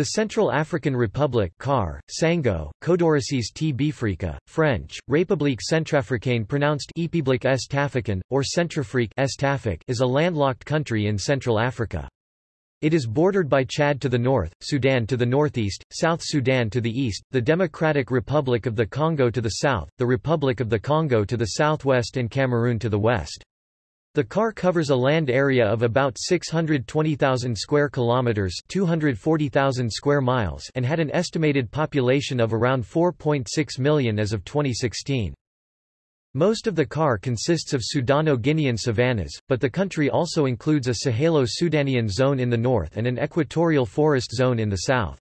The Central African Republic CAR, Sango, Codoricés t Bifrica, French, République Centrafricaine pronounced Épiblique Est or Centrafrique is a landlocked country in Central Africa. It is bordered by Chad to the north, Sudan to the northeast, South Sudan to the east, the Democratic Republic of the Congo to the south, the Republic of the Congo to the southwest and Cameroon to the west. The CAR covers a land area of about 620,000 square kilometers, 240,000 square miles, and had an estimated population of around 4.6 million as of 2016. Most of the CAR consists of Sudano-Guinean savannas, but the country also includes a Sahelo-Sudanian zone in the north and an equatorial forest zone in the south.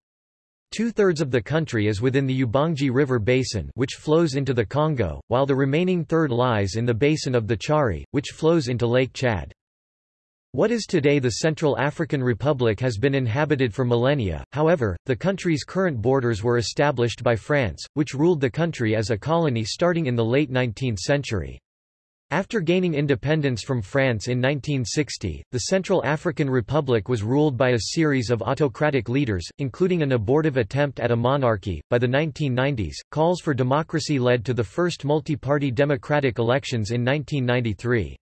Two-thirds of the country is within the Ubangi River basin which flows into the Congo, while the remaining third lies in the basin of the Chari, which flows into Lake Chad. What is today the Central African Republic has been inhabited for millennia, however, the country's current borders were established by France, which ruled the country as a colony starting in the late 19th century. After gaining independence from France in 1960, the Central African Republic was ruled by a series of autocratic leaders, including an abortive attempt at a monarchy. By the 1990s, calls for democracy led to the first multi-party democratic elections in 1993.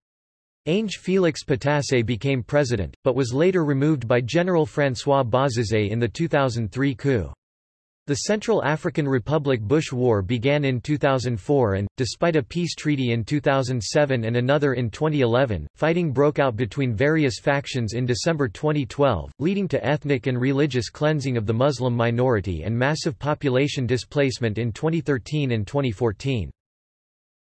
Ange Félix Patassé became president, but was later removed by General François Bozizé in the 2003 coup. The Central African Republic Bush War began in 2004 and, despite a peace treaty in 2007 and another in 2011, fighting broke out between various factions in December 2012, leading to ethnic and religious cleansing of the Muslim minority and massive population displacement in 2013 and 2014.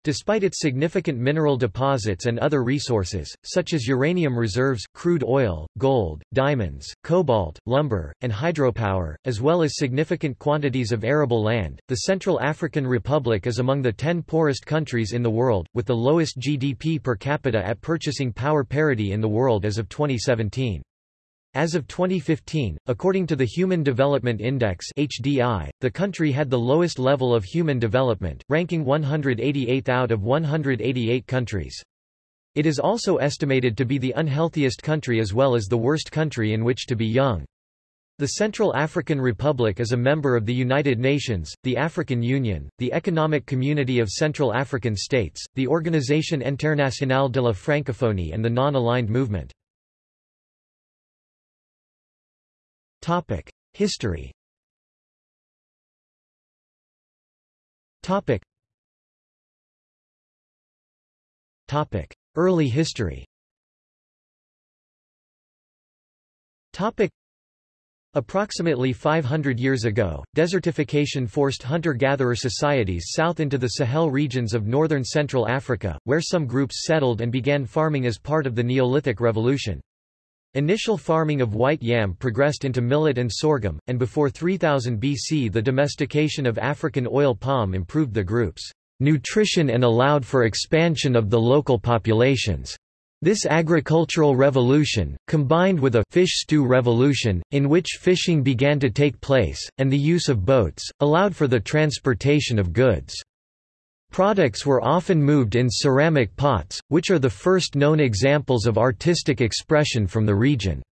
Despite its significant mineral deposits and other resources, such as uranium reserves, crude oil, gold, diamonds, cobalt, lumber, and hydropower, as well as significant quantities of arable land, the Central African Republic is among the ten poorest countries in the world, with the lowest GDP per capita at purchasing power parity in the world as of 2017. As of 2015, according to the Human Development Index (HDI), the country had the lowest level of human development, ranking 188th out of 188 countries. It is also estimated to be the unhealthiest country as well as the worst country in which to be young. The Central African Republic is a member of the United Nations, the African Union, the Economic Community of Central African States, the Organisation Internationale de la Francophonie and the Non-Aligned Movement. History. Topic. Early history. Topic. Approximately 500 years ago, desertification forced hunter-gatherer societies south into the Sahel regions of northern Central Africa, where some groups settled and began farming as part of the Neolithic Revolution. Initial farming of white yam progressed into millet and sorghum, and before 3000 BC the domestication of African oil palm improved the group's nutrition and allowed for expansion of the local populations. This agricultural revolution, combined with a fish stew revolution, in which fishing began to take place, and the use of boats, allowed for the transportation of goods. Products were often moved in ceramic pots, which are the first known examples of artistic expression from the region.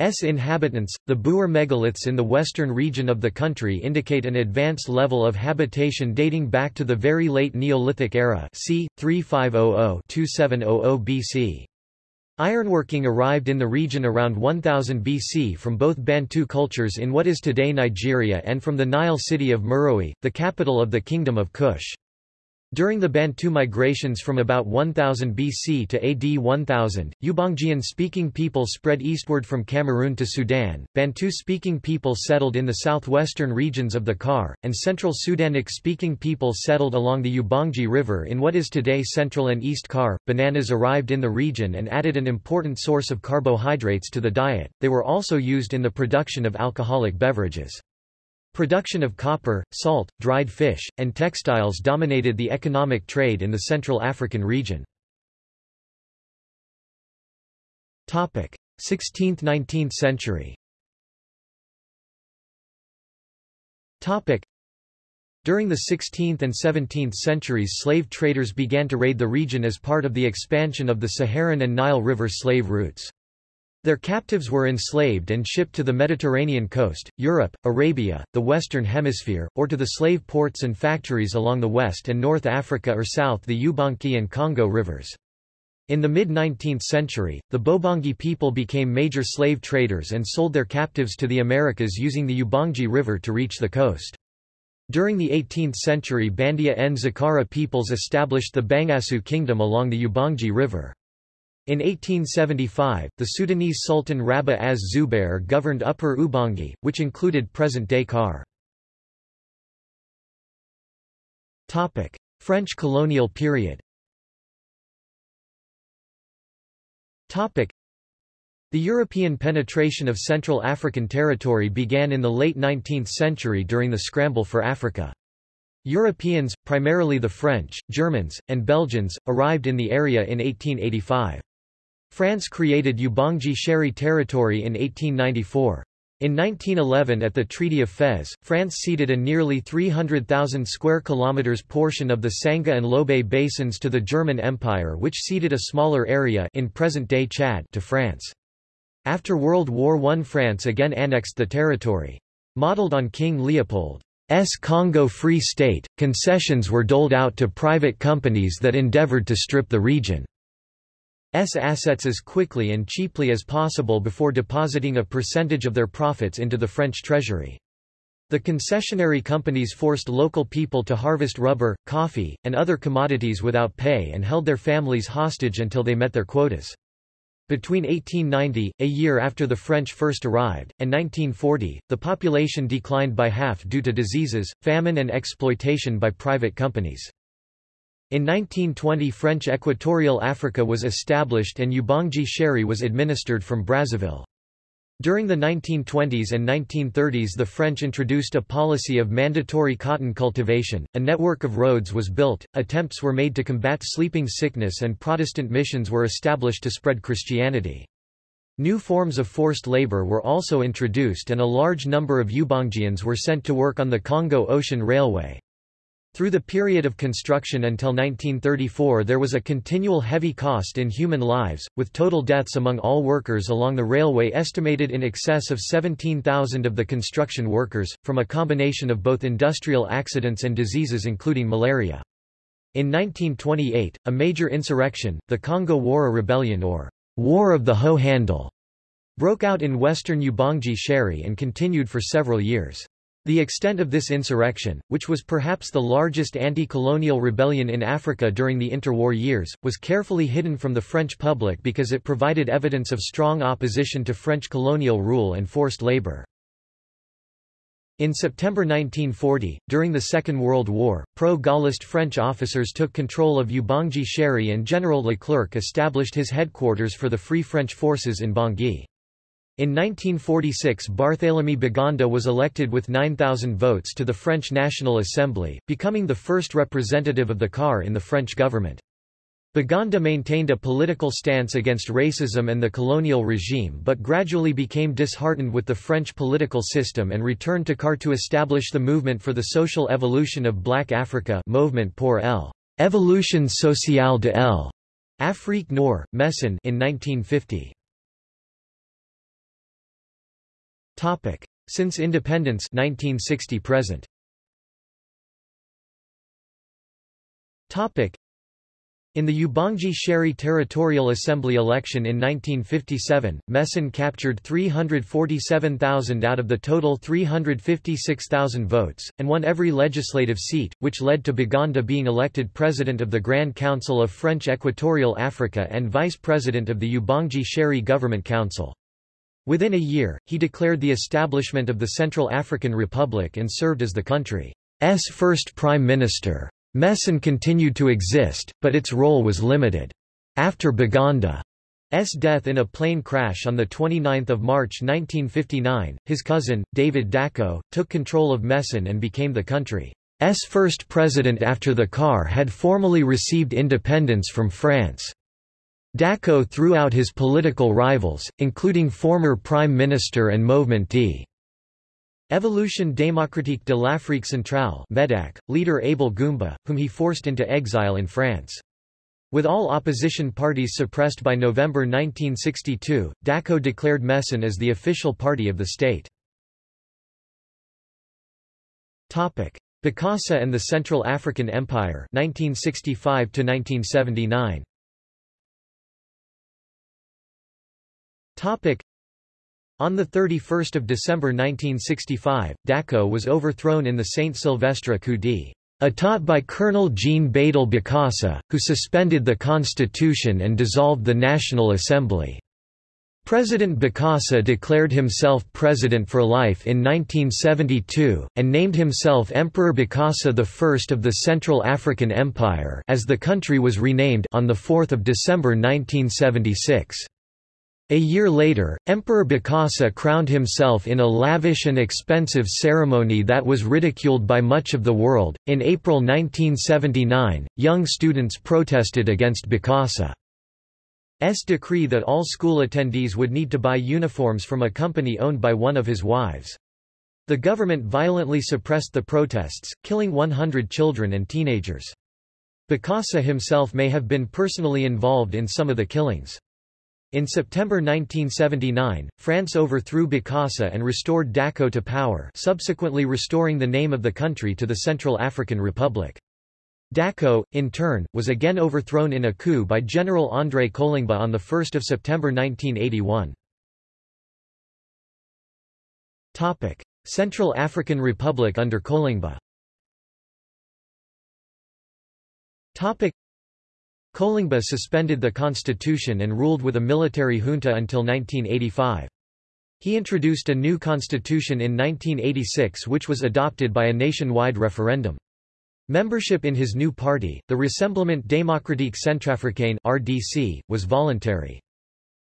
S inhabitants, the Bouar megaliths in the western region of the country indicate an advanced level of habitation dating back to the very late Neolithic era c. 3500–2700 BC. Ironworking arrived in the region around 1000 BC from both Bantu cultures in what is today Nigeria and from the Nile city of Meroe, the capital of the Kingdom of Kush. During the Bantu migrations from about 1000 BC to AD 1000, Ubangian-speaking people spread eastward from Cameroon to Sudan, Bantu-speaking people settled in the southwestern regions of the CAR, and Central Sudanic-speaking people settled along the Ubangi River in what is today Central and East CAR. Bananas arrived in the region and added an important source of carbohydrates to the diet, they were also used in the production of alcoholic beverages. Production of copper, salt, dried fish, and textiles dominated the economic trade in the Central African region. 16th–19th century During the 16th and 17th centuries slave traders began to raid the region as part of the expansion of the Saharan and Nile River slave routes. Their captives were enslaved and shipped to the Mediterranean coast, Europe, Arabia, the Western Hemisphere, or to the slave ports and factories along the West and North Africa or south the Ubangi and Congo rivers. In the mid-19th century, the Bobangi people became major slave traders and sold their captives to the Americas using the Ubangi River to reach the coast. During the 18th century Bandia and Zakara peoples established the Bangassou kingdom along the Ubangi River. In 1875, the Sudanese Sultan Rabah az Zubair governed Upper Ubangi, which included present-day CAR. French colonial period The European penetration of Central African territory began in the late 19th century during the Scramble for Africa. Europeans, primarily the French, Germans, and Belgians, arrived in the area in 1885. France created Ubangi Shari territory in 1894. In 1911 at the Treaty of Fez, France ceded a nearly 300,000 square kilometers portion of the Sangha and Lobaye basins to the German Empire which ceded a smaller area in present-day Chad to France. After World War I France again annexed the territory. Modeled on King Leopold's Congo Free State, concessions were doled out to private companies that endeavored to strip the region. S assets as quickly and cheaply as possible before depositing a percentage of their profits into the French treasury. The concessionary companies forced local people to harvest rubber, coffee, and other commodities without pay and held their families hostage until they met their quotas. Between 1890, a year after the French first arrived, and 1940, the population declined by half due to diseases, famine and exploitation by private companies. In 1920 French Equatorial Africa was established and Ubangi Shari was administered from Brazzaville. During the 1920s and 1930s the French introduced a policy of mandatory cotton cultivation, a network of roads was built, attempts were made to combat sleeping sickness and Protestant missions were established to spread Christianity. New forms of forced labor were also introduced and a large number of Ubangians were sent to work on the Congo Ocean Railway. Through the period of construction until 1934 there was a continual heavy cost in human lives, with total deaths among all workers along the railway estimated in excess of 17,000 of the construction workers, from a combination of both industrial accidents and diseases including malaria. In 1928, a major insurrection, the Kongo Wara Rebellion or War of the Hoe Handle, broke out in western Ubangi Shari and continued for several years. The extent of this insurrection, which was perhaps the largest anti-colonial rebellion in Africa during the interwar years, was carefully hidden from the French public because it provided evidence of strong opposition to French colonial rule and forced labor. In September 1940, during the Second World War, pro-Gaullist French officers took control of Ubangi Shari and General Leclerc established his headquarters for the Free French forces in Bangui. In 1946 Barthélemy Boganda was elected with 9,000 votes to the French National Assembly, becoming the first representative of the CAR in the French government. Boganda maintained a political stance against racism and the colonial regime but gradually became disheartened with the French political system and returned to CAR to establish the movement for the social evolution of Black Africa Movement pour l'Évolution sociale de l'Afrique Nord, MESAN in 1950. Topic. Since independence 1960 present. Topic. In the Ubangi Shari Territorial Assembly election in 1957, MESAN captured 347,000 out of the total 356,000 votes, and won every legislative seat, which led to Boganda being elected president of the Grand Council of French Equatorial Africa and vice president of the Ubangi Shari Government Council. Within a year, he declared the establishment of the Central African Republic and served as the country's first prime minister. MESAN continued to exist, but its role was limited. After Boganda's death in a plane crash on 29 March 1959, his cousin, David Dacko, took control of MESAN and became the country's first president after the CAR had formally received independence from France. Dacko threw out his political rivals, including former Prime Minister and Movement d. Evolution démocratique de l'Afrique centrale MEDAC, leader Abel Goumba, whom he forced into exile in France. With all opposition parties suppressed by November 1962, Dacko declared MESAN as the official party of the state. Bokassa and the Central African Empire 1965 1979. On 31 December 1965, Dacko was overthrown in the Saint Sylvestre coup d'état by Colonel Jean Bédel Bokassa, who suspended the constitution and dissolved the National Assembly. President Bokassa declared himself president for life in 1972, and named himself Emperor Bokassa I of the Central African Empire as the country was renamed on 4 December 1976. A year later, Emperor Bokassa crowned himself in a lavish and expensive ceremony that was ridiculed by much of the world. In April 1979, young students protested against Bokassa's decree that all school attendees would need to buy uniforms from a company owned by one of his wives. The government violently suppressed the protests, killing 100 children and teenagers. Bokassa himself may have been personally involved in some of the killings. In September 1979, France overthrew Bokassa and restored Dacko to power subsequently restoring the name of the country to the Central African Republic. Dacko, in turn, was again overthrown in a coup by General André Kolingba on 1 September 1981. Central African Republic under Kolingba Kolingba suspended the constitution and ruled with a military junta until 1985. He introduced a new constitution in 1986 which was adopted by a nationwide referendum. Membership in his new party, the Rassemblement démocratique centrafricain (RDC), was voluntary.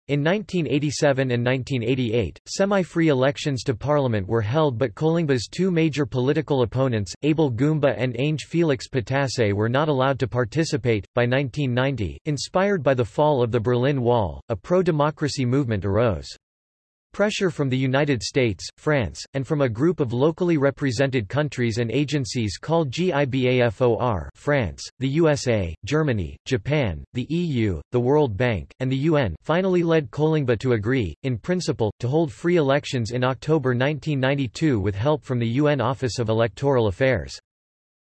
In 1987 and 1988, semi-free elections to parliament were held but Kolingba's two major political opponents, Abel Goumba and Ange Felix Patasse were not allowed to participate. By 1990, inspired by the fall of the Berlin Wall, a pro-democracy movement arose. Pressure from the United States, France, and from a group of locally represented countries and agencies called GIBAFOR France, the USA, Germany, Japan, the EU, the World Bank, and the UN finally led Kolingba to agree, in principle, to hold free elections in October 1992 with help from the UN Office of Electoral Affairs.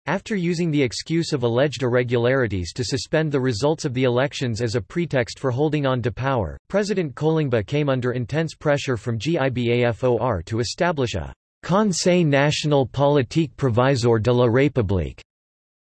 After using the excuse of alleged irregularities to suspend the results of the elections as a pretext for holding on to power, President Kolingba came under intense pressure from GIBAFOR to establish a Conseil National Politique Provisoire de la République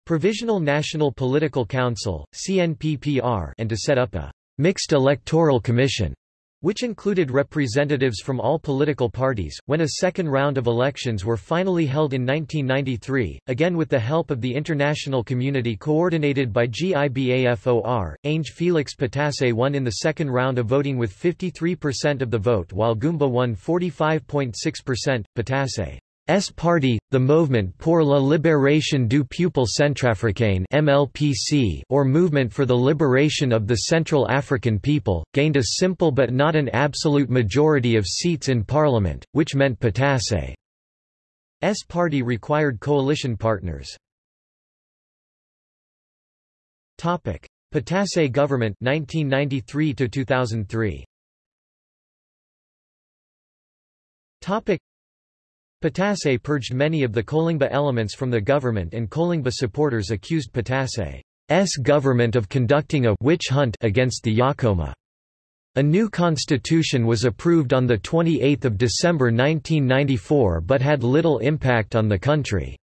Provisional National Political Council, CNPPR and to set up a mixed electoral commission which included representatives from all political parties, when a second round of elections were finally held in 1993, again with the help of the international community coordinated by GIBAFOR, Ange Felix Patasse won in the second round of voting with 53% of the vote while Goumba won 45.6%. Patasse S party, the Movement pour la libération du peuple centrafricain (MLPC) or Movement for the Liberation of the Central African People, gained a simple but not an absolute majority of seats in parliament, which meant Patasse's S party required coalition partners. Topic: Patasse government 1993 to 2003. Topic Patasse purged many of the Kolingba elements from the government and Kolingba supporters accused Patasse's government of conducting a witch hunt against the Yakoma. A new constitution was approved on 28 December 1994 but had little impact on the country's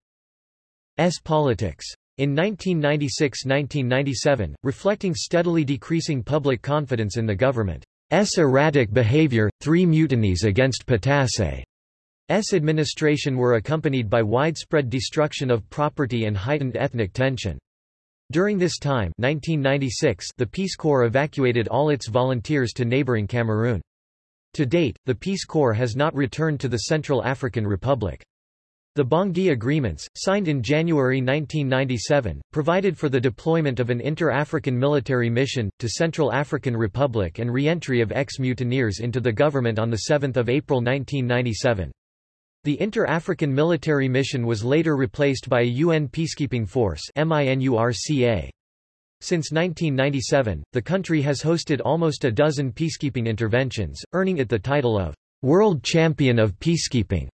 politics. In 1996–1997, reflecting steadily decreasing public confidence in the government's erratic behavior, three mutinies against Patasse administration were accompanied by widespread destruction of property and heightened ethnic tension. During this time 1996, the Peace Corps evacuated all its volunteers to neighboring Cameroon. To date, the Peace Corps has not returned to the Central African Republic. The Bangui Agreements, signed in January 1997, provided for the deployment of an inter-African military mission, to Central African Republic and re-entry of ex-mutineers into the government on 7 April 1997. The Inter-African Military Mission was later replaced by a UN peacekeeping force. Since 1997, the country has hosted almost a dozen peacekeeping interventions, earning it the title of World Champion of Peacekeeping.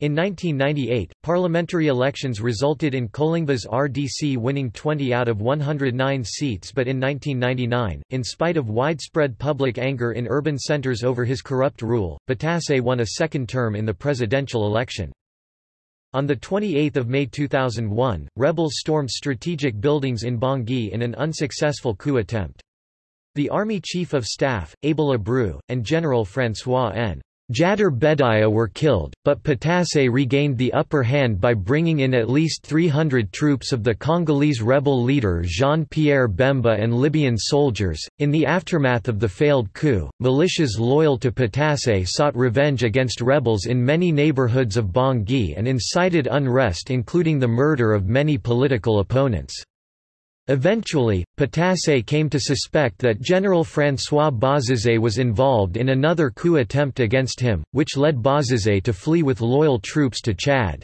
In 1998, parliamentary elections resulted in Kolingba's RDC winning 20 out of 109 seats but in 1999, in spite of widespread public anger in urban centers over his corrupt rule, Patasse won a second term in the presidential election. On 28 May 2001, rebels stormed strategic buildings in Bangui in an unsuccessful coup attempt. The Army Chief of Staff, Abel Abrou, and General François N. Jadar Bedaya were killed, but Patasse regained the upper hand by bringing in at least 300 troops of the Congolese rebel leader Jean-Pierre Bemba and Libyan soldiers. In the aftermath of the failed coup, militias loyal to Patasse sought revenge against rebels in many neighborhoods of Bangui and incited unrest including the murder of many political opponents. Eventually, Patasse came to suspect that General François Bozizé was involved in another coup attempt against him, which led Bozizé to flee with loyal troops to Chad.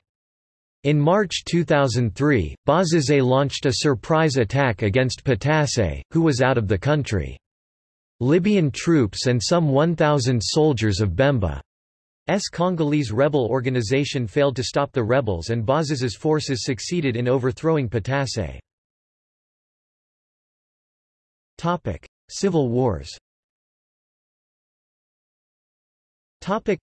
In March 2003, Bozizé launched a surprise attack against Patasse, who was out of the country. Libyan troops and some 1,000 soldiers of Bemba's Congolese rebel organization failed to stop the rebels and Bozizé's forces succeeded in overthrowing Patasse. Topic: Civil Wars. Topic: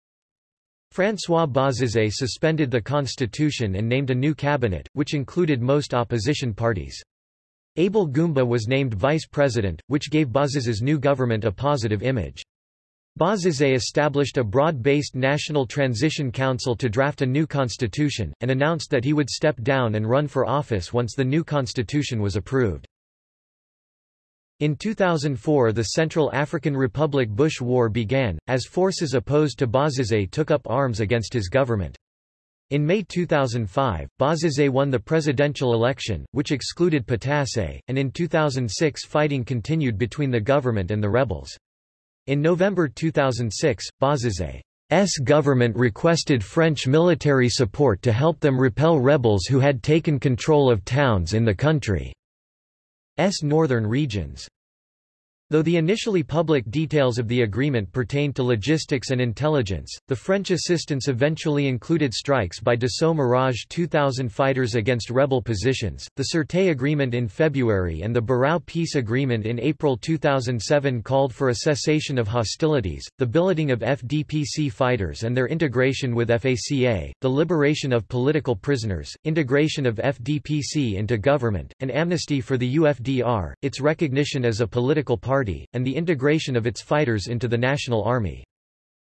François Bozizé suspended the constitution and named a new cabinet, which included most opposition parties. Abel Goumba was named vice president, which gave Bozizé's new government a positive image. Bozizé established a broad-based National Transition Council to draft a new constitution, and announced that he would step down and run for office once the new constitution was approved. In 2004 the Central African Republic Bush War began, as forces opposed to Bozizé took up arms against his government. In May 2005, Bozizé won the presidential election, which excluded Patasse, and in 2006 fighting continued between the government and the rebels. In November 2006, Bozizé's government requested French military support to help them repel rebels who had taken control of towns in the country. S northern regions. Though the initially public details of the agreement pertained to logistics and intelligence, the French assistance eventually included strikes by Dassault Mirage 2000 fighters against rebel positions, the Sirte Agreement in February and the Birao Peace Agreement in April 2007 called for a cessation of hostilities, the billeting of FDPC fighters and their integration with FACA, the liberation of political prisoners, integration of FDPC into government, an amnesty for the UFDR, its recognition as a political party Party, and the integration of its fighters into the National Army.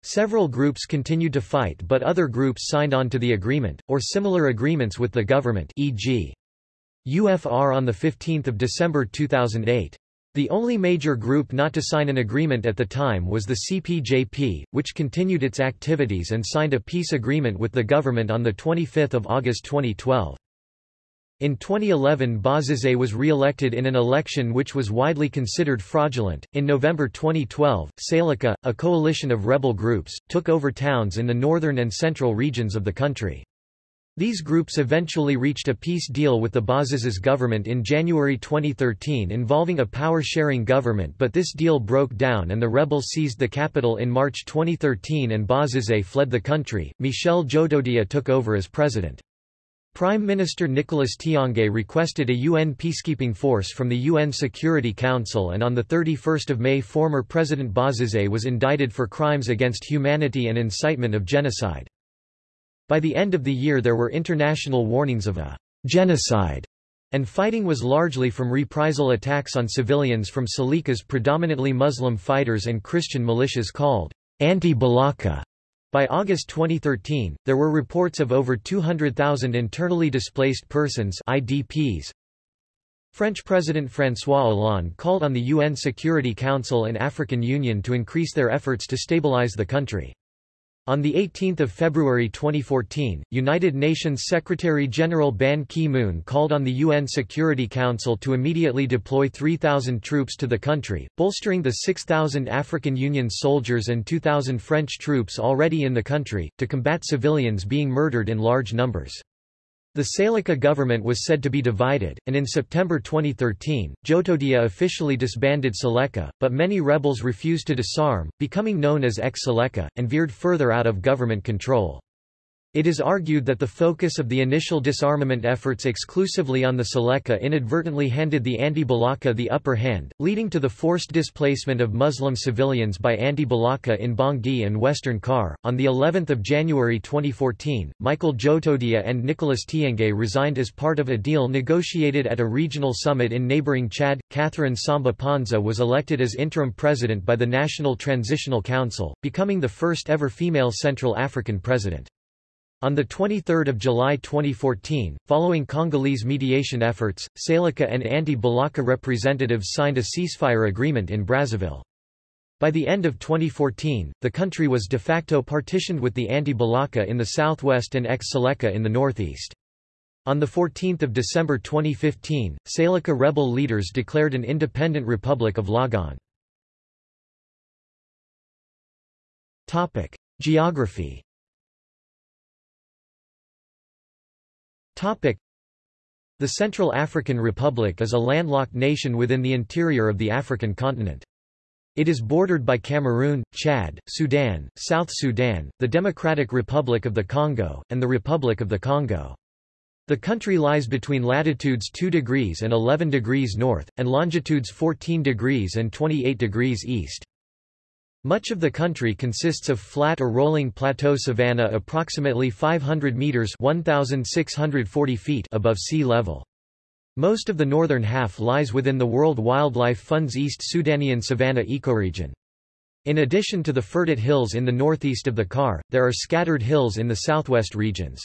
Several groups continued to fight but other groups signed on to the agreement, or similar agreements with the government e.g. UFR on 15 December 2008. The only major group not to sign an agreement at the time was the CPJP, which continued its activities and signed a peace agreement with the government on 25 August 2012. In 2011 Bozizé was re-elected in an election which was widely considered fraudulent. In November 2012, Seleka, a coalition of rebel groups, took over towns in the northern and central regions of the country. These groups eventually reached a peace deal with the Bozizé's government in January 2013 involving a power-sharing government but this deal broke down and the rebels seized the capital in March 2013 and Bozizé fled the country. Michel Djotodia took over as president. Prime Minister Nicolas Tiangaye requested a UN peacekeeping force from the UN Security Council and on 31 May former President Bozizé was indicted for crimes against humanity and incitement of genocide. By the end of the year there were international warnings of a genocide, and fighting was largely from reprisal attacks on civilians from Seleka's predominantly Muslim fighters and Christian militias called anti-Balaka. By August 2013, there were reports of over 200,000 internally displaced persons IDPs. French President François Hollande called on the UN Security Council and African Union to increase their efforts to stabilize the country. On 18 February 2014, United Nations Secretary-General Ban Ki-moon called on the UN Security Council to immediately deploy 3,000 troops to the country, bolstering the 6,000 African Union soldiers and 2,000 French troops already in the country, to combat civilians being murdered in large numbers. The Seleka government was said to be divided, and in September 2013, Djotodia officially disbanded Seleka, but many rebels refused to disarm, becoming known as ex-Seleka, and veered further out of government control. It is argued that the focus of the initial disarmament efforts exclusively on the Seleka inadvertently handed the anti-Balaka the upper hand, leading to the forced displacement of Muslim civilians by anti-Balaka in Bangui and western CAR. On the 11th of January 2014, Michael Djotodia and Nicolas Tiangaye resigned as part of a deal negotiated at a regional summit in neighboring Chad. Catherine Samba Panza was elected as interim president by the National Transitional Council, becoming the first ever female Central African president. On 23 July 2014, following Congolese mediation efforts, Seleka and anti-Balaka representatives signed a ceasefire agreement in Brazzaville. By the end of 2014, the country was de facto partitioned with the anti-Balaka in the southwest and ex-Seleka in the northeast. On 14 December 2015, Seleka rebel leaders declared an independent Republic of Logone. Geography The Central African Republic is a landlocked nation within the interior of the African continent. It is bordered by Cameroon, Chad, Sudan, South Sudan, the Democratic Republic of the Congo, and the Republic of the Congo. The country lies between latitudes 2 degrees and 11 degrees north, and longitudes 14 degrees and 28 degrees east. Much of the country consists of flat or rolling plateau savanna approximately 500 meters 1640 feet above sea level. Most of the northern half lies within the World Wildlife Fund's East Sudanian savanna ecoregion. In addition to the Fertit Hills in the northeast of the CAR, there are scattered hills in the southwest regions.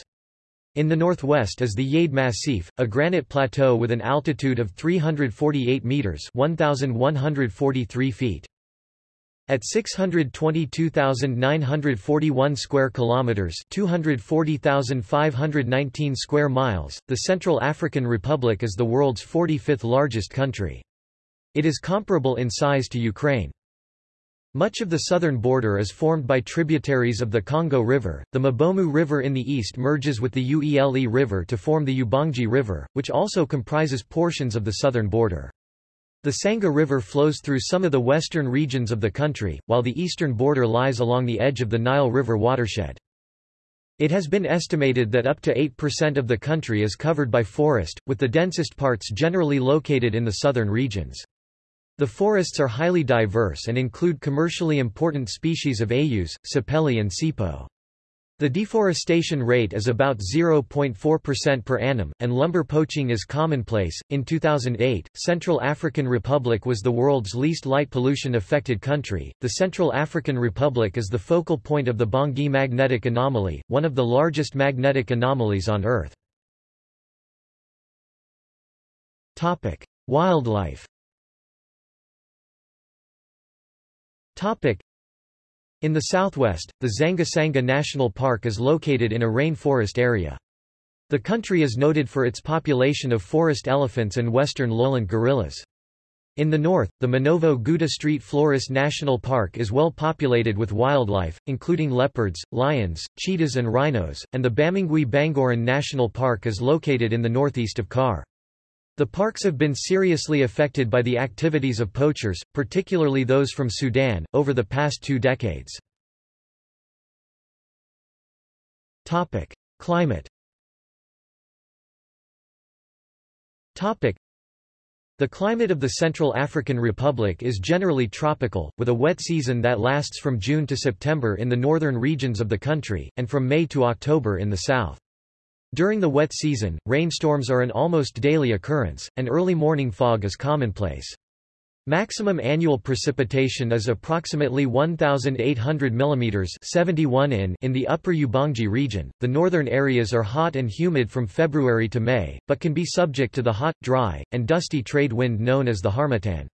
In the northwest is the Yade Massif, a granite plateau with an altitude of 348 meters 1143 feet. At 622,941 square kilometers, 240,519 square miles, the Central African Republic is the world's 45th largest country. It is comparable in size to Ukraine. Much of the southern border is formed by tributaries of the Congo River. The Mbomou River in the east merges with the Uele River to form the Ubangi River, which also comprises portions of the southern border. The Sangha River flows through some of the western regions of the country, while the eastern border lies along the edge of the Nile River watershed. It has been estimated that up to 8% of the country is covered by forest, with the densest parts generally located in the southern regions. The forests are highly diverse and include commercially important species of ayous, sapelli and sipo. The deforestation rate is about 0.4% per annum, and lumber poaching is commonplace. In 2008, Central African Republic was the world's least light pollution affected country. The Central African Republic is the focal point of the Bangui magnetic anomaly, one of the largest magnetic anomalies on Earth. Topic: Wildlife. Topic: in the southwest, the Dzanga-Sangha National Park is located in a rainforest area. The country is noted for its population of forest elephants and western lowland gorillas. In the north, the Manovo Gounda Street Floris National Park is well populated with wildlife, including leopards, lions, cheetahs and rhinos, and the Bamingui Bangoran National Park is located in the northeast of CAR. The parks have been seriously affected by the activities of poachers, particularly those from Sudan, over the past two decades. Topic: Climate the climate of the Central African Republic is generally tropical, with a wet season that lasts from June to September in the northern regions of the country, and from May to October in the south. During the wet season, rainstorms are an almost daily occurrence, and early morning fog is commonplace. Maximum annual precipitation is approximately 1,800 mm 71 in in the upper Ubangi region. The northern areas are hot and humid from February to May, but can be subject to the hot, dry, and dusty trade wind known as the harmattan.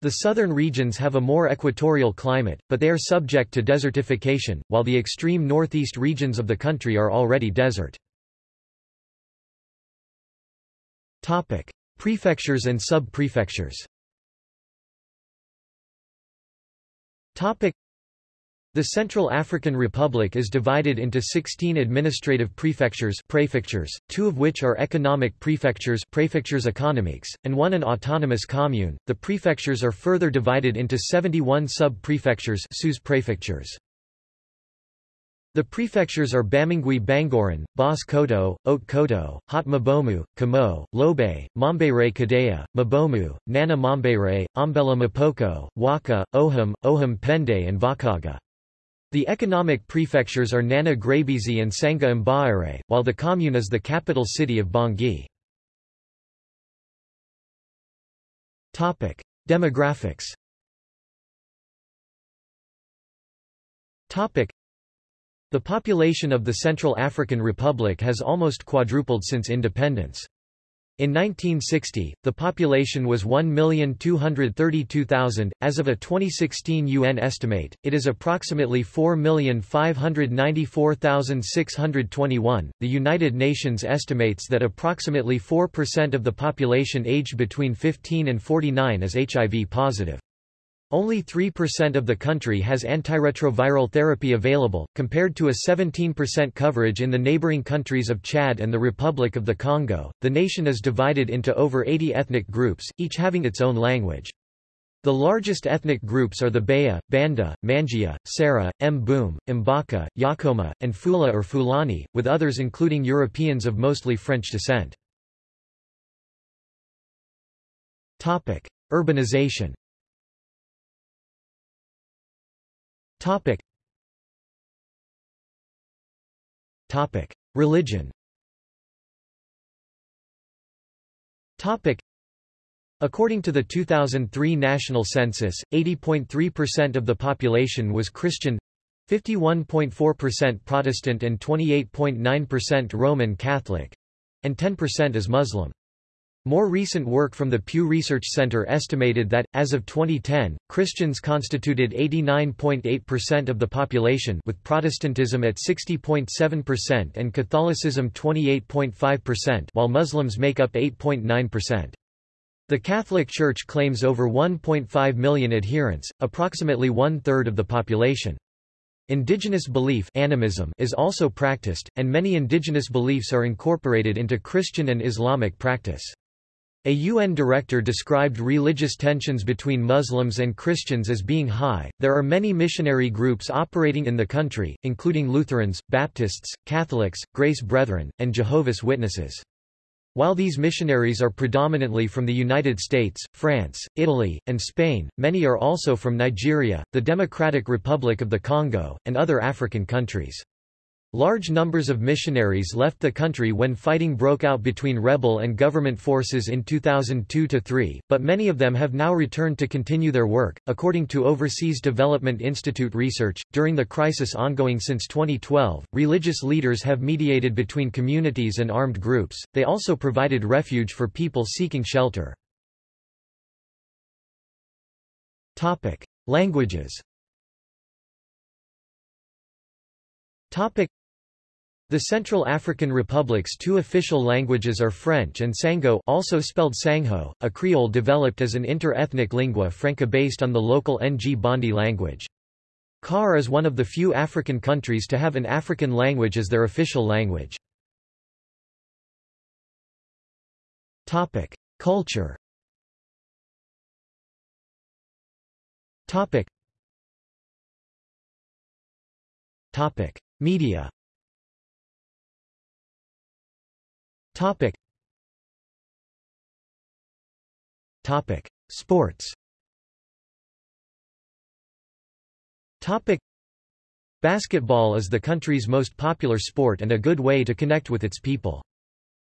The southern regions have a more equatorial climate, but they are subject to desertification, while the extreme northeast regions of the country are already desert. Topic: Prefectures and sub-prefectures. Topic: The Central African Republic is divided into 16 administrative prefectures prefectures, two of which are economic prefectures prefectures économiques, and one an autonomous commune. The prefectures are further divided into 71 sub-prefectures sous-prefectures. The prefectures are Bamingui Bangoran, Bas Kotto, Haute Kotto, Haut Mbomou, Kémo, Lobaye, Mambere Kadéï, Mbomou, Nana Mambere, Ombella M'Poko, Ouaka, Ouham, Ouham Pende and Vakaga. The economic prefectures are Nana Grébizi and Sangha Mbaere, while the commune is the capital city of Bangui. Demographics The population of the Central African Republic has almost quadrupled since independence. In 1960, the population was 1,232,000. As of a 2016 UN estimate, it is approximately 4,594,621. The United Nations estimates that approximately 4% of the population aged between 15 and 49 is HIV positive. Only 3% of the country has antiretroviral therapy available, compared to a 17% coverage in the neighboring countries of Chad and the Republic of the Congo. The nation is divided into over 80 ethnic groups, each having its own language. The largest ethnic groups are the Baya, Banda, Mandjia, Sara, Mboum, Mbaka, Yakoma, and Fula or Fulani, with others including Europeans of mostly French descent. Topic: Urbanization Topic. Topic. Religion Topic. According to the 2003 national census, 80.3% of the population was Christian 51.4% Protestant and 28.9% Roman Catholic and 10% is Muslim. More recent work from the Pew Research Center estimated that, as of 2010, Christians constituted 89.8% of the population with Protestantism at 60.7% and Catholicism 28.5% while Muslims make up 8.9%. The Catholic Church claims over 1.5 million adherents, approximately one-third of the population. Indigenous belief animism is also practiced, and many indigenous beliefs are incorporated into Christian and Islamic practice. A UN director described religious tensions between Muslims and Christians as being high. There are many missionary groups operating in the country, including Lutherans, Baptists, Catholics, Grace Brethren, and Jehovah's Witnesses. While these missionaries are predominantly from the United States, France, Italy, and Spain, many are also from Nigeria, the Democratic Republic of the Congo, and other African countries. Large numbers of missionaries left the country when fighting broke out between rebel and government forces in 2002-3, but many of them have now returned to continue their work. According to Overseas Development Institute research, during the crisis ongoing since 2012, religious leaders have mediated between communities and armed groups. They also provided refuge for people seeking shelter. Topic: Languages. Topic: the Central African Republic's two official languages are French and Sango also spelled Sangho, a Creole developed as an inter-ethnic lingua franca based on the local Ng-Bandi language. CAR is one of the few African countries to have an African language as their official language. Culture. Media. Topic. Topic. Sports Topic. Basketball is the country's most popular sport and a good way to connect with its people.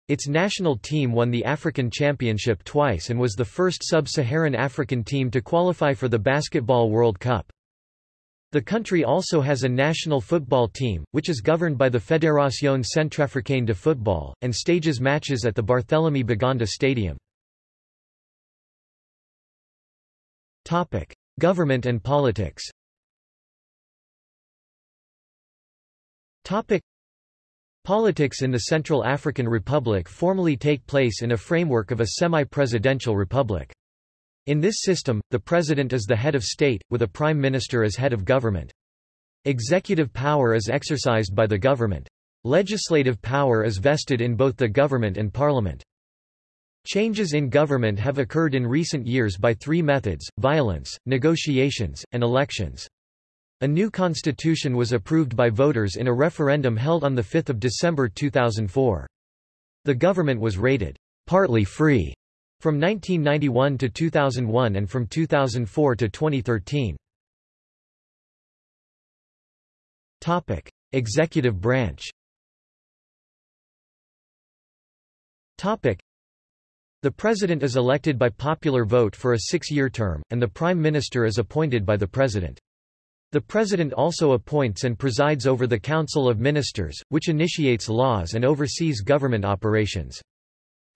Its national team won the African Championship twice and was the first sub-Saharan African team to qualify for the Basketball World Cup. The country also has a national football team, which is governed by the Fédération Centrafricaine de Football, and stages matches at the Barthélemy Boganda Stadium. Topic. Government and politics Topic. Politics in the Central African Republic formally take place in a framework of a semi-presidential republic. In this system, the president is the head of state, with a prime minister as head of government. Executive power is exercised by the government. Legislative power is vested in both the government and parliament. Changes in government have occurred in recent years by three methods, violence, negotiations, and elections. A new constitution was approved by voters in a referendum held on 5 December 2004. The government was rated, partly free, from 1991 to 2001 and from 2004 to 2013. Topic: Executive branch. Topic: The president is elected by popular vote for a six-year term, and the prime minister is appointed by the president. The President also appoints and presides over the Council of Ministers, which initiates laws and oversees government operations.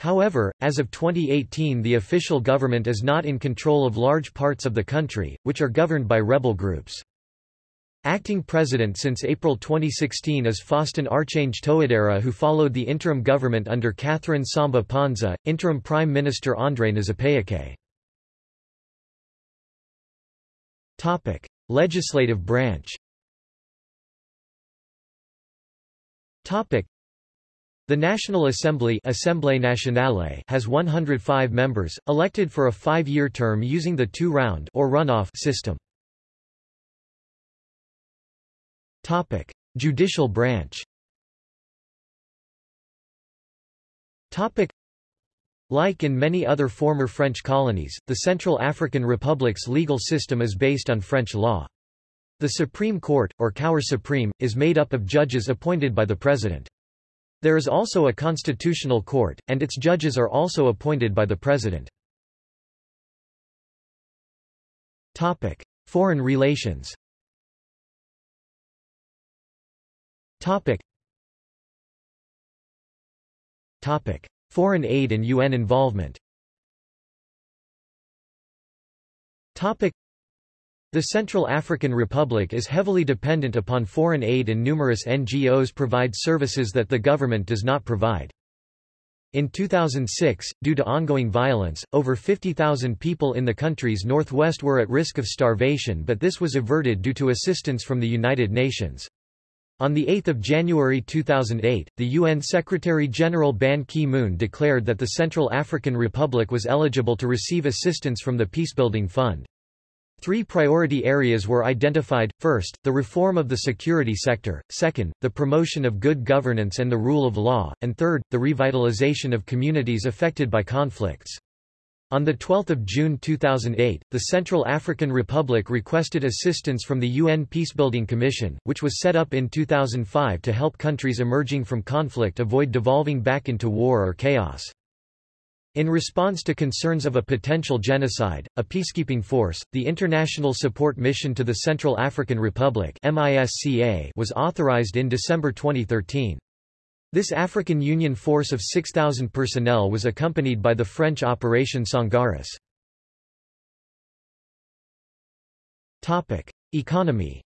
However, as of 2018 the official government is not in control of large parts of the country, which are governed by rebel groups. Acting president since April 2016 is Faustin Archange Touadera who followed the interim government under Catherine Samba Panza, interim Prime Minister André Nzapayeké. Legislative branch The National Assembly Assemblée Nationale has 105 members, elected for a five-year term using the two-round or runoff system. Topic: Judicial branch. Topic: like in many other former French colonies, the Central African Republic's legal system is based on French law. The Supreme Court, or Cour supreme, is made up of judges appointed by the President. There is also a constitutional court, and its judges are also appointed by the President. Topic: Foreign relations Topic: Foreign aid and UN involvement the Central African Republic is heavily dependent upon foreign aid and numerous NGOs provide services that the government does not provide. In 2006, due to ongoing violence, over 50,000 people in the country's northwest were at risk of starvation but this was averted due to assistance from the United Nations. On 8 January 2008, the UN Secretary-General Ban Ki-moon declared that the Central African Republic was eligible to receive assistance from the Peacebuilding Fund. Three priority areas were identified, first, the reform of the security sector, second, the promotion of good governance and the rule of law, and third, the revitalization of communities affected by conflicts. On 12 June 2008, the Central African Republic requested assistance from the UN Peacebuilding Commission, which was set up in 2005 to help countries emerging from conflict avoid devolving back into war or chaos. In response to concerns of a potential genocide, a peacekeeping force, the International Support Mission to the Central African Republic was authorized in December 2013. This African Union force of 6,000 personnel was accompanied by the French Operation Sangaris. Economy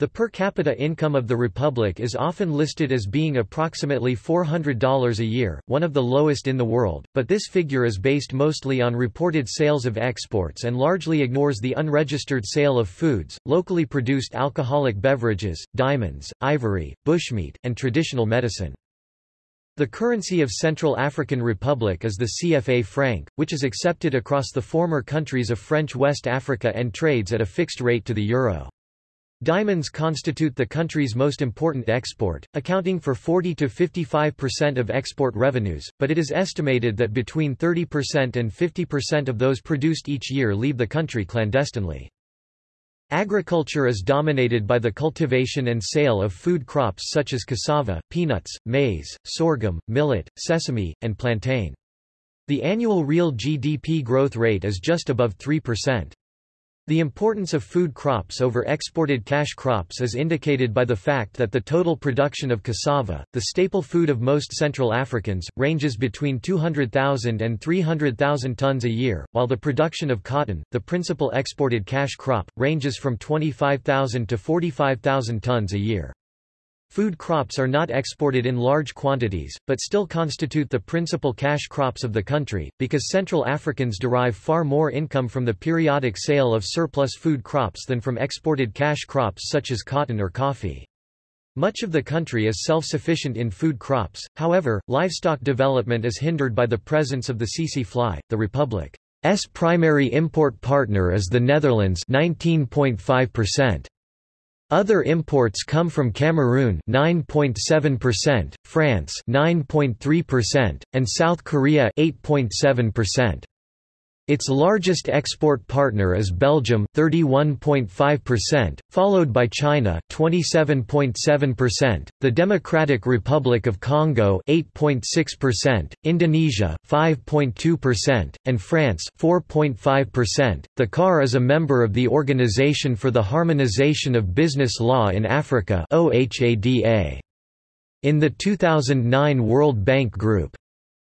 the per capita income of the Republic is often listed as being approximately $400 a year, one of the lowest in the world, but this figure is based mostly on reported sales of exports and largely ignores the unregistered sale of foods, locally produced alcoholic beverages, diamonds, ivory, bushmeat, and traditional medicine. The currency of Central African Republic is the CFA franc, which is accepted across the former countries of French West Africa and trades at a fixed rate to the euro. Diamonds constitute the country's most important export, accounting for 40 to 55% of export revenues, but it is estimated that between 30% and 50% of those produced each year leave the country clandestinely. Agriculture is dominated by the cultivation and sale of food crops such as cassava, peanuts, maize, sorghum, millet, sesame, and plantain. The annual real GDP growth rate is just above 3%. The importance of food crops over exported cash crops is indicated by the fact that the total production of cassava, the staple food of most Central Africans, ranges between 200,000 and 300,000 tons a year, while the production of cotton, the principal exported cash crop, ranges from 25,000 to 45,000 tons a year. Food crops are not exported in large quantities, but still constitute the principal cash crops of the country, because Central Africans derive far more income from the periodic sale of surplus food crops than from exported cash crops such as cotton or coffee. Much of the country is self-sufficient in food crops, however, livestock development is hindered by the presence of the tsetse fly. The Republic's primary import partner is the Netherlands 19.5%. Other imports come from Cameroon 9.7%, France 9.3%, and South Korea 8.7%. Its largest export partner is Belgium 31.5%, followed by China 27.7%, the Democratic Republic of Congo 8.6%, Indonesia 5.2%, and France 4.5%. The CAR is a member of the Organization for the Harmonization of Business Law in Africa (OHADA). In the 2009 World Bank Group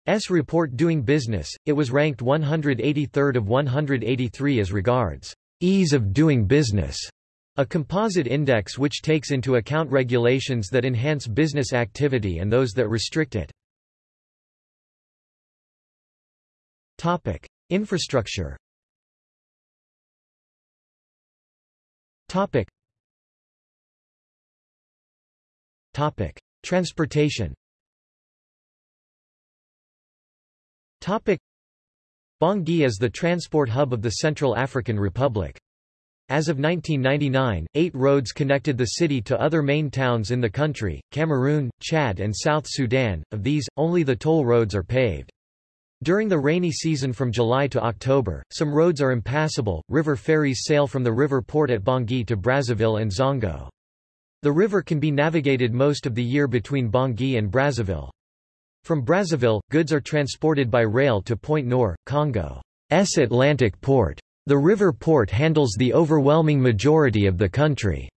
S report Doing Business, it was ranked 183rd of 183 as regards ease of doing business, a composite index which takes into account regulations that enhance business activity and those that restrict it. Topic: Infrastructure. Topic. Topic: Transportation. Bangui is the transport hub of the Central African Republic. As of 1999, eight roads connected the city to other main towns in the country, Cameroon, Chad and South Sudan, of these, only the toll roads are paved. During the rainy season from July to October, some roads are impassable. River ferries sail from the river port at Bangui to Brazzaville and Zongo. The river can be navigated most of the year between Bangui and Brazzaville. From Brazzaville, goods are transported by rail to Pointe Noire, Congo's Atlantic port. The river port handles the overwhelming majority of the country's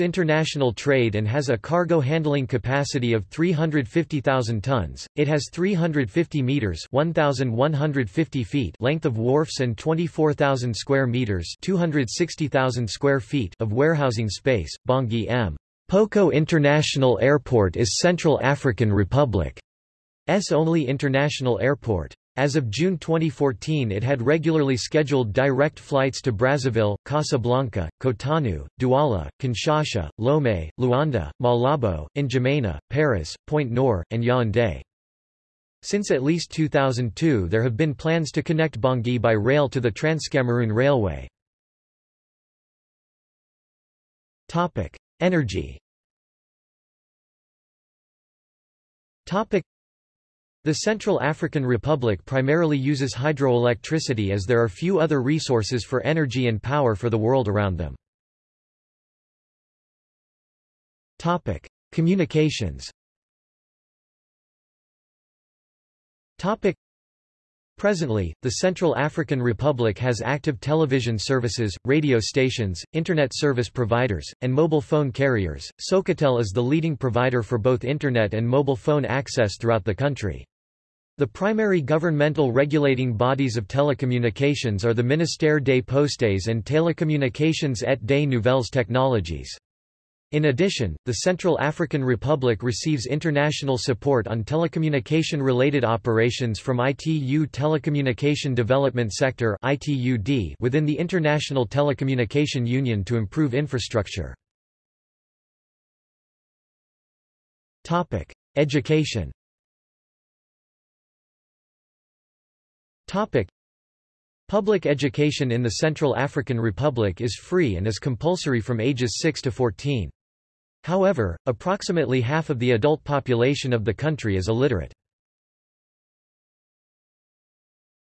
international trade and has a cargo handling capacity of 350,000 tons. It has 350 meters (1,150 feet) length of wharfs and 24,000 square meters (260,000 square feet) of warehousing space. Bangui M. Poko International Airport is Central African Republic. Only international airport. As of June 2014 it had regularly scheduled direct flights to Brazzaville, Casablanca, Cotonou, Douala, Kinshasa, Lomé, Luanda, Malabo, N'Djamena, Paris, Pointe Noire, and Yaoundé. Since at least 2002 there have been plans to connect Bangui by rail to the Trans-Cameroon Railway. Energy the Central African Republic primarily uses hydroelectricity as there are few other resources for energy and power for the world around them. Topic: Communications. Topic: Presently, the Central African Republic has active television services, radio stations, internet service providers, and mobile phone carriers. Socatel is the leading provider for both internet and mobile phone access throughout the country. The primary governmental regulating bodies of telecommunications are the Ministère des Postes and Télécommunications et des Nouvelles Technologies. In addition, the Central African Republic receives international support on telecommunication-related operations from ITU Telecommunication Development Sector within the International Telecommunication Union to improve infrastructure. Education Topic. Public education in the Central African Republic is free and is compulsory from ages 6 to 14. However, approximately half of the adult population of the country is illiterate.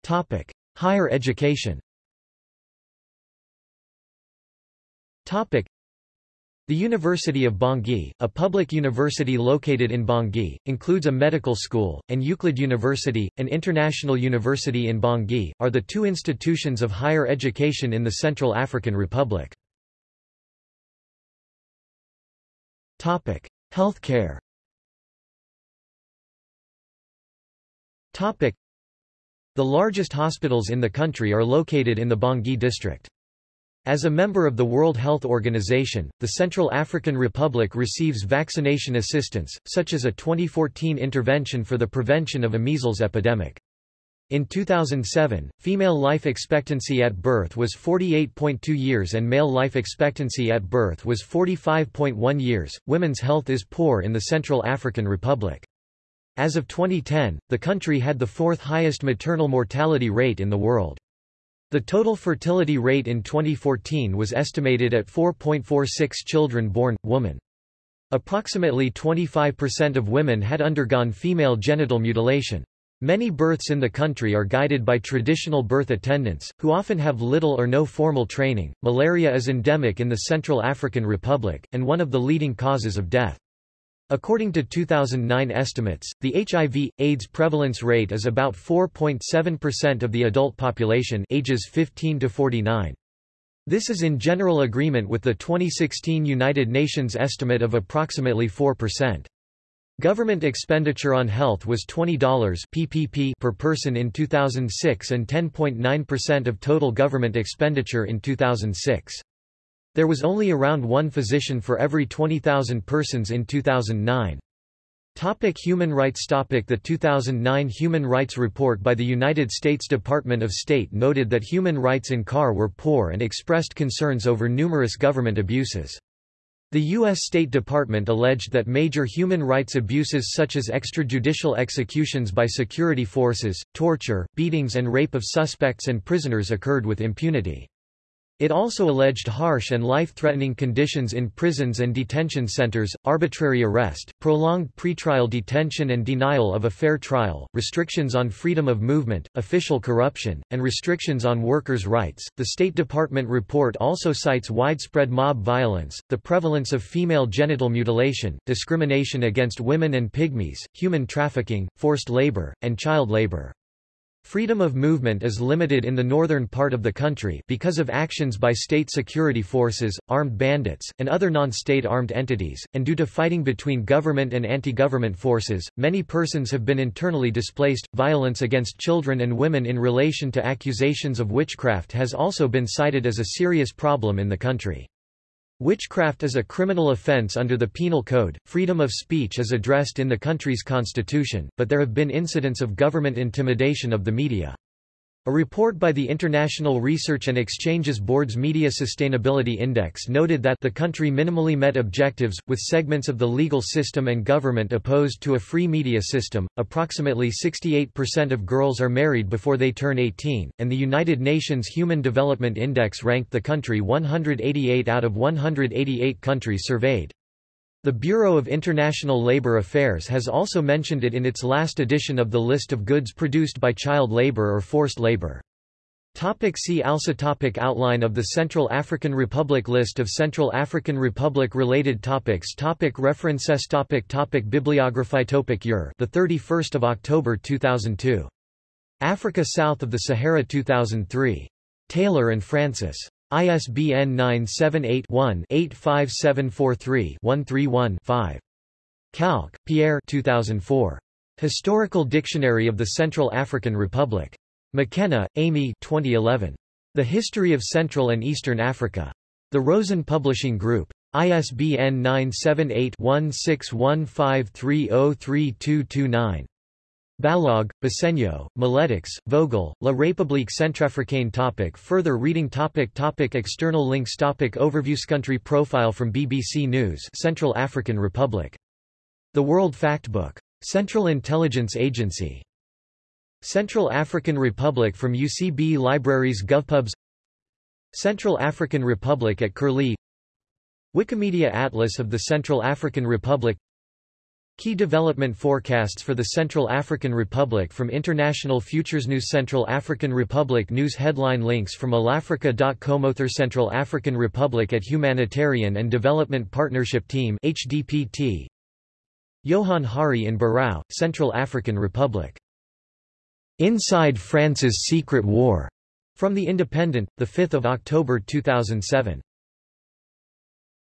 Topic. Higher education Topic. The University of Bangui, a public university located in Bangui, includes a medical school, and Euclid University, an international university in Bangui, are the two institutions of higher education in the Central African Republic. Healthcare The largest hospitals in the country are located in the Bangui district. As a member of the World Health Organization, the Central African Republic receives vaccination assistance, such as a 2014 intervention for the prevention of a measles epidemic. In 2007, female life expectancy at birth was 48.2 years and male life expectancy at birth was 45.1 years. Women's health is poor in the Central African Republic. As of 2010, the country had the fourth highest maternal mortality rate in the world. The total fertility rate in 2014 was estimated at 4.46 children born, woman. Approximately 25% of women had undergone female genital mutilation. Many births in the country are guided by traditional birth attendants, who often have little or no formal training. Malaria is endemic in the Central African Republic, and one of the leading causes of death. According to 2009 estimates, the HIV, AIDS prevalence rate is about 4.7% of the adult population ages 15 to 49. This is in general agreement with the 2016 United Nations estimate of approximately 4%. Government expenditure on health was $20 PPP per person in 2006 and 10.9% of total government expenditure in 2006. There was only around one physician for every 20,000 persons in 2009. Topic human rights Topic The 2009 Human Rights Report by the United States Department of State noted that human rights in CAR were poor and expressed concerns over numerous government abuses. The U.S. State Department alleged that major human rights abuses such as extrajudicial executions by security forces, torture, beatings and rape of suspects and prisoners occurred with impunity. It also alleged harsh and life-threatening conditions in prisons and detention centers, arbitrary arrest, prolonged pretrial detention and denial of a fair trial, restrictions on freedom of movement, official corruption, and restrictions on workers' rights. The State Department report also cites widespread mob violence, the prevalence of female genital mutilation, discrimination against women and pygmies, human trafficking, forced labor, and child labor. Freedom of movement is limited in the northern part of the country because of actions by state security forces, armed bandits, and other non-state armed entities, and due to fighting between government and anti-government forces, many persons have been internally displaced. Violence against children and women in relation to accusations of witchcraft has also been cited as a serious problem in the country. Witchcraft is a criminal offense under the Penal Code. Freedom of speech is addressed in the country's constitution, but there have been incidents of government intimidation of the media. A report by the International Research and Exchanges Board's Media Sustainability Index noted that the country minimally met objectives, with segments of the legal system and government opposed to a free media system. Approximately 68% of girls are married before they turn 18, and the United Nations Human Development Index ranked the country 188 out of 188 countries surveyed. The Bureau of International Labour Affairs has also mentioned it in its last edition of the list of goods produced by child labour or forced labour. Topic see also topic Outline of the Central African Republic List of Central African Republic related topics topic References topic topic Bibliography topic Year the 31st of October 2002 Africa south of the Sahara 2003 Taylor and Francis ISBN 978-1-85743-131-5. Kalck, Pierre 2004. Historical Dictionary of the Central African Republic. McKenna, Amy 2011. The History of Central and Eastern Africa. The Rosen Publishing Group. ISBN 978 1615303229. Balogh, Besenyo, Miletics, Vogel, La République Centrafricaine topic Further reading topic topic External links topic Overviews Country profile from BBC News Central African Republic. The World Factbook. Central Intelligence Agency. Central African Republic from UCB Libraries GovPubs Central African Republic at Curlie Wikimedia Atlas of the Central African Republic Key development forecasts for the Central African Republic from International Futures News Central African Republic News headline links from allAfrica.com Central African Republic at Humanitarian and Development Partnership Team HDPT Johann Hari in Birao, Central African Republic. Inside France's Secret War. From The Independent, 5 October 2007.